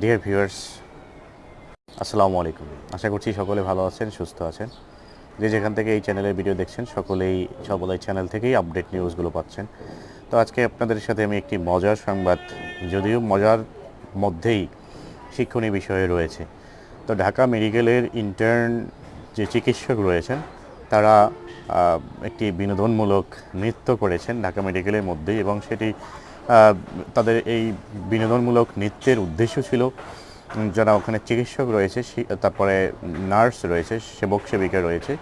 Dear viewers আসসালামু আলাইকুম। আশা করছি সকলে ভালো আছেন, সুস্থ আছেন। যে যেখান থেকে এই চ্যানেলের ভিডিও দেখছেন, সকলেই সবল এই চ্যানেল থেকেই আপডেট নিউজগুলো পাচ্ছেন। তো আজকে আপনাদের সাথে আমি একটি মজার সংবাদ, যদিও মজার মধ্যেই শিক্ষণীয় বিষয়ে রয়েছে। তো ঢাকা মেডিকেলের ইন্টার্ন যে চিকিৎসক রয়েছেন, তারা একটি বিনোদনমূলক নৃত্য করেছেন ঢাকা মেডিকেলের মধ্যেই এবং সেটি তাদের এই বিনোদনমূলক নৃত্যের উদ্দেশ্য ছিল যারা ওখানে চিকিৎসক রয়েছে তারপরে নার্স রয়েছে, সেবক সেবিকা রয়েছে,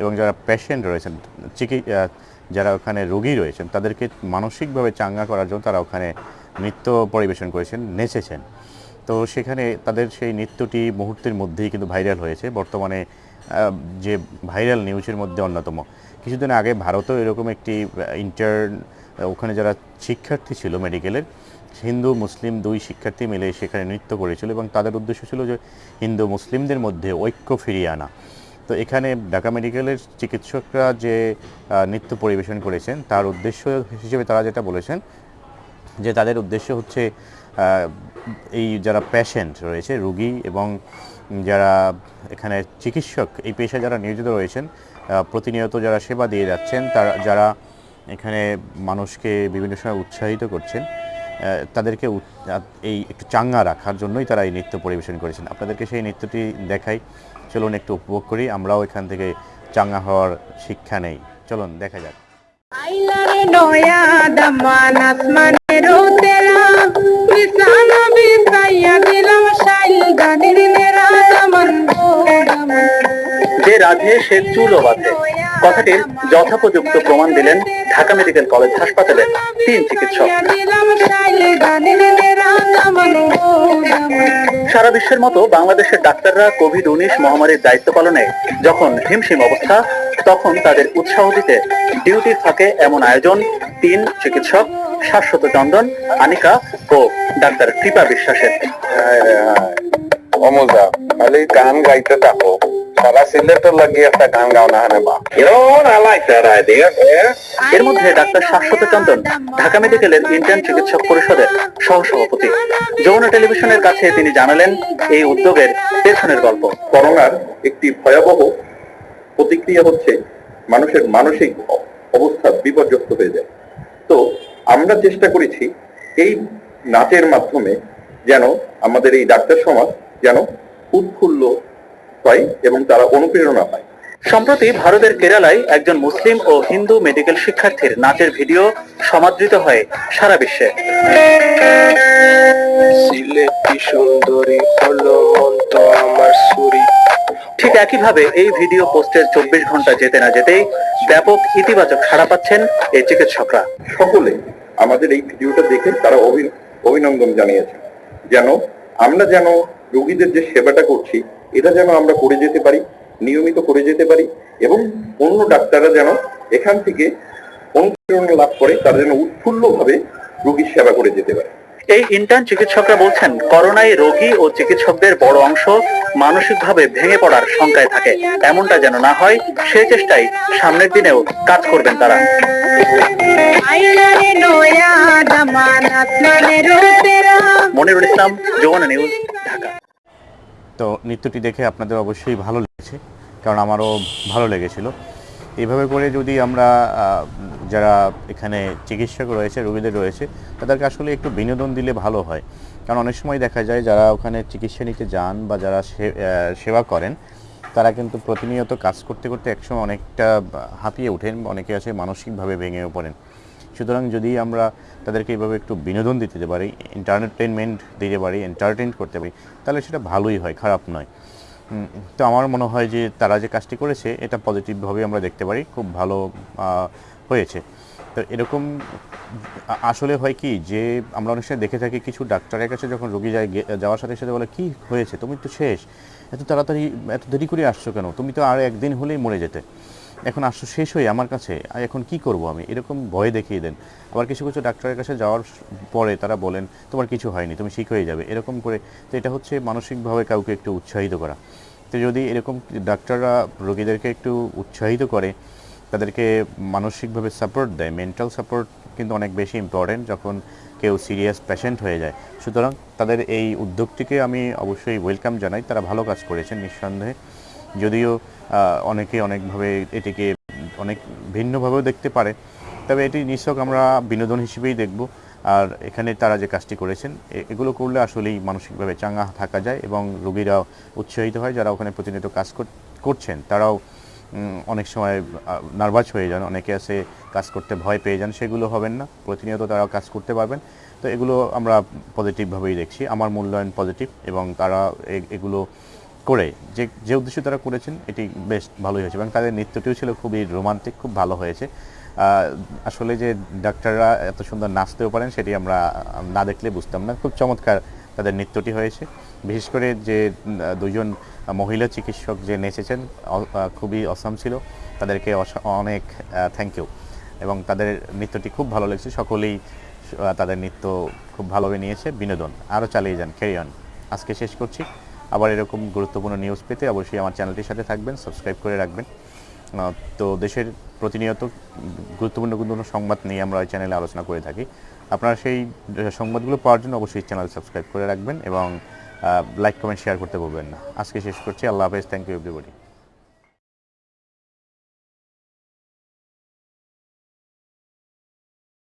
এবং যারা পেশেন্ট রয়েছেন, চিকি যারা ওখানে রোগী রয়েছেন, তাদেরকে মানসিকভাবে চাঙ্গা করার জন্য তারা ওখানে নৃত্য পরিবেশন করেছেন, নেচেছেন। তো সেখানে তাদের সেই নৃত্যটি মুহূর্তের মধ্যেই কিন্তু ভাইরাল হয়েছে। বর্তমানে যে ভাইরাল নিউজের মধ্যে অন্যতম। কিছুদিন আগে ভারতেও এরকম একটি ইন্টার্ন ওখানে যারা শিক্ষার্থী ছিল মেডিকেলের, হিন্দু, মুসলিম দুই শিক্ষার্থী মিলে সেখানে নৃত্য করেছিল এবং তাদের উদ্দেশ্য ছিল যে হিন্দু মুসলিমদের মধ্যে ঐক্য ফিরিয়ে আনা। তো এখানে ঢাকা মেডিকেলের চিকিৎসকরা যে নৃত্য পরিবেশন করেছেন, তার উদ্দেশ্য হিসেবে তারা যেটা বলেছেন, যে তাদের উদ্দেশ্য হচ্ছে এই যারা পেশেন্ট রয়েছে, রুগী এবং যারা এখানে চিকিৎসক, এই পেশায় যারা নিয়োজিত রয়েছেন প্রতিনিয়ত যারা সেবা দিয়ে যাচ্ছেন, তারা, যারা এখানে মানুষকে বিভিন্ন সময় উৎসাহিত করছেন তাদেরকে এই একটু চাঙ্গা রাখার জন্যই তারা এই নৃত্য পরিবেশন করেছেন। আপনাদেরকে সেই নৃত্যটি দেখাই। চলুন একটু উপভোগ করি, আমরাও এখান থেকে চাঙ্গা হওয়ার শিক্ষা নেই। চলুন, দেখা যাক। বিছাইয়া দিলাম গানের রাধে সে চুলও বাঁধে। কথাটির যথোপযুক্ত প্রমাণ দিলেন ঢাকা মেডিকেল কলেজ হাসপাতালের তিন চিকিৎসক। সারা বিশ্বের মতো বাংলাদেশের ডাক্তাররা কোভিড উনিশ মহামারীর দায়িত্ব পালনে যখন হিমশিম অবস্থা, তখন তাদের উৎসাহ দিতে ডিউটির ফাঁকে এমন আয়োজন তিন চিকিৎসক, শাশ্বত চন্দন, আনিকা ও ডাক্তার কৃপা বিশ্বাসের। অমুজা, খালি গান গাইতে থাকো। লাগিয়ে একটা গান গাও না হানে. এর মধ্যে ডাক্তার শাশ্বত চন্দন ঢাকা মেডিকেলের ইন্টার্ন চিকিৎসক পরিষদের সহসভাপতি। যমুনা টেলিভিশনের কাছে তিনি জানালেন এই উদ্যোগের পেছনের গল্প। করোনার একটি ভয়াবহ প্রতিক্রিয়া হচ্ছে মানুষের মানসিক অবস্থা বিপর্যস্ত হয়ে যায়। তো আমরা চেষ্টা করেছি এই নাচের মাধ্যমে যেন আমাদের এই ডাক্তার সমাজ যেন উৎফুল্ল হয় এবং তারা অনুপ্রেরণা পায়। সম্প্রতি ভারতের কেরালায় একজন মুসলিম ও হিন্দু মেডিকেল শিক্ষার্থীর নাচের ভিডিও সমাদৃত হয় সারা বিশ্বে। সুন্দরী হলো মন্ত আমার সুরি। ঠিক একইভাবে এই ভিডিও পোস্টের চব্বিশ ঘণ্টা যেতে না যেতেই ব্যাপক ইতিবাচক সাড়া পাচ্ছেন এই চিকিৎসকরা। সকলে আমাদের এই ভিডিওটা দেখে তারা অভি- অভিনন্দন জানিয়েছে যেন আমরা যেন রোগীদের যে সেবাটা করছি এটা যেন আমরা করে যেতে পারি নিয়মিত করে যেতে পারি এবং অন্য ডাক্তাররা যেন এখান থেকে অনুপ্রেরণা লাভ করে তারা যেন উৎফুল্লভাবে রোগীর সেবা করে যেতে পারে। এই ইন্টার্ন চিকিৎসকরা বলছেন করোনায় রোগী ও চিকিৎসকদের বড় অংশ মানসিকভাবে ভেঙে পড়ার শঙ্কায় থাকে। এমনটা যেন না হয় সেই চেষ্টায় সামনের দিনেও কাজ করবেন তারা। মনিরুল ইসলাম যমুনা নিউজ। তো নৃত্যটি দেখে আপনাদের অবশ্যই ভালো লেগেছে, কারণ আমারও ভালো লেগেছিল। এইভাবে করে যদি আমরা যারা এখানে চিকিৎসক রয়েছে, রোগীদের রয়েছে, তাদেরকে আসলে একটু বিনোদন দিলে ভালো হয়। কারণ অনেক সময় দেখা যায়, যারা ওখানে চিকিৎসা নিতে যান বা যারা সেবা করেন, তারা কিন্তু প্রতিনিয়ত কাজ করতে করতে একসময় অনেকটা হাঁপিয়ে ওঠেন, অনেকে আছে মানসিকভাবে ভেঙেও পড়েন। সুতরাং যদি আমরা তাদেরকে এইভাবে একটু বিনোদন দিতে পারি এন্টারটেনমেন্ট দিতে পারি এন্টারটেন করতে পারি, তাহলে সেটা ভালোই হয়, খারাপ নয়। তো আমার মনে হয় যে তারা যে কাজটি করেছে, এটা পজিটিভভাবে আমরা দেখতে পারি, খুব ভালো হয়েছে। তো এরকম আসলে হয় কি যে আমরা অনেক সময় দেখে থাকি, কিছু ডাক্তারের কাছে যখন রোগী যায় যাওয়ার সাথে সাথে বলে, কি হয়েছে? তুমি তো শেষ। এত তাড়াতাড়ি, এত দেরি করে আসছো কেন? তুমি তো আর একদিন হলেই মরে যেতে। এখন আসছো শেষ হয়ে আমার কাছে এখন কি করব আমি? এরকম ভয় দেখিয়ে দেন। আবার কিছু কিছু ডাক্তারের কাছে যাওয়ার পরে তারা বলেন, তোমার কিছু হয়নি, তুমি ঠিক হয়ে যাবে। এরকম করে, তো এটা হচ্ছে মানসিকভাবে কাউকে একটু উৎসাহিত করা। তো যদি এরকম ডাক্তাররা রোগীদেরকে একটু উৎসাহিত করে, তাদেরকে মানসিকভাবে সাপোর্ট দেয়, মেন্টাল সাপোর্ট কিন্তু অনেক বেশি ইম্পর্টেন্ট যখন কেউ সিরিয়াস পেশেন্ট হয়ে যায়। সুতরাং তাদের এই উদ্যোগটিকে আমি অবশ্যই ওয়েলকাম জানাই। তারা ভালো কাজ করেছেন নিঃসন্দেহে। যদিও অনেকে অনেকভাবে এটিকে অনেক ভিন্নভাবেও দেখতে পারে। তবে এটি নিশ্চক আমরা বিনোদন হিসেবেই দেখব। আর এখানে তারা যে কাজটি করেছেন এগুলো করলে আসলেই মানসিকভাবে চাঙ্গা থাকা যায় এবং রোগীরাও উৎসাহিত হয়। যারা ওখানে প্রতিনিয়ত কাজ করছেন, তারাও অনেক সময় নার্ভাস হয়ে যান। অনেকে আছে কাজ করতে ভয় পেয়ে যান, সেগুলো হবেন না। প্রতিনিয়ত তারা কাজ করতে পারবেন। তো এগুলো আমরা পজিটিভভাবেই দেখছি। আমার মূল্যায়ন পজিটিভ এবং তারা এগুলো করে যে যে উদ্দেশ্যে তারা করেছেন, এটি বেশ ভালোই হয়েছে। এবং তাদের নৃত্যটিও ছিল খুবই রোমান্টিক, খুব ভালো হয়েছে। আসলে যে ডাক্তাররা এত সুন্দর নাচতেও পারেন, সেটি আমরা না দেখলে বুঝতাম না। খুব চমৎকার তাদের নৃত্যটি হয়েছে। বিশেষ করে যে দুজন মহিলা চিকিৎসক যে নেচেছেন খুবই অসাম ছিল। তাদেরকে অনেক থ্যাংক ইউ এবং তাদের নৃত্যটি খুব ভালো লেগেছে। সকলেই তাদের নৃত্য খুব ভালোভাবে নিয়েছে। বিনোদন। আরও চালিয়ে যান। ক্যারি অন আজকে শেষ করছি। আবার এরকম গুরুত্বপূর্ণ নিউজ পেতে অবশ্যই আমার চ্যানেলটির সাথে থাকবেন সাবস্ক্রাইব করে রাখবেন। তো দেশের প্রতিনিয়ত গুরুত্বপূর্ণ গুরুত্বপূর্ণ সংবাদ নিয়ে আমরা ওই চ্যানেলে আলোচনা করে থাকি। আপনারা সেই সংবাদগুলো পাওয়ার জন্য অবশ্যই চ্যানেল সাবস্ক্রাইব করে রাখবেন এবং লাইক কমেন্ট শেয়ার করতে বলবেন না। আজকে শেষ করছি। আল্লাহ হাফেজ। Thank you everybody